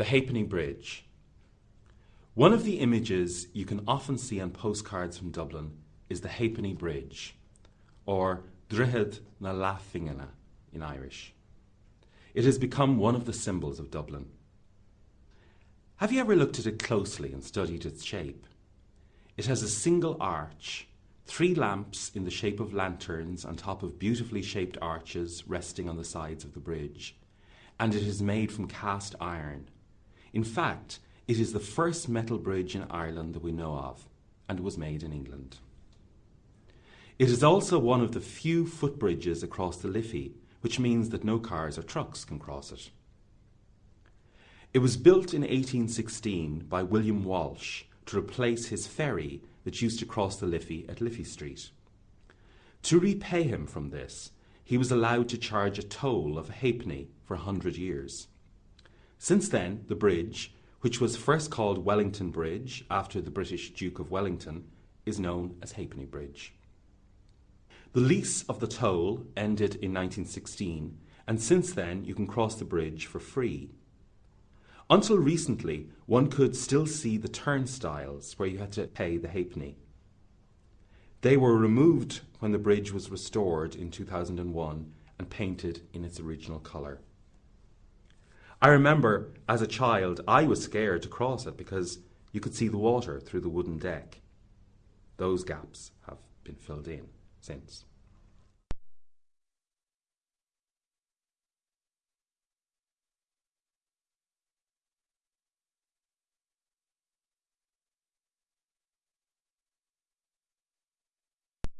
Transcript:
The Halfpenny Bridge. One of the images you can often see on postcards from Dublin is the Halfpenny Bridge, or Droichead na Leathphingine in Irish. It has become one of the symbols of Dublin. Have you ever looked at it closely and studied its shape? It has a single arch, three lamps in the shape of lanterns on top of beautifully shaped arches resting on the sides of the bridge, and it is made from cast iron. In fact, it is the first metal bridge in Ireland that we know of, and was made in England. It is also one of the few footbridges across the Liffey, which means that no cars or trucks can cross it. It was built in 1816 by William Walsh to replace his ferry that used to cross the Liffey at Liffey Street. To repay him from this, he was allowed to charge a toll of a halfpenny for a hundred years. Since then, the bridge, which was first called Wellington Bridge after the British Duke of Wellington, is known as Halfpenny Bridge. The lease of the toll ended in 1916, and since then you can cross the bridge for free. Until recently, one could still see the turnstiles where you had to pay the halfpenny. They were removed when the bridge was restored in 2001 and painted in its original colour. I remember as a child, I was scared to cross it because you could see the water through the wooden deck. Those gaps have been filled in since.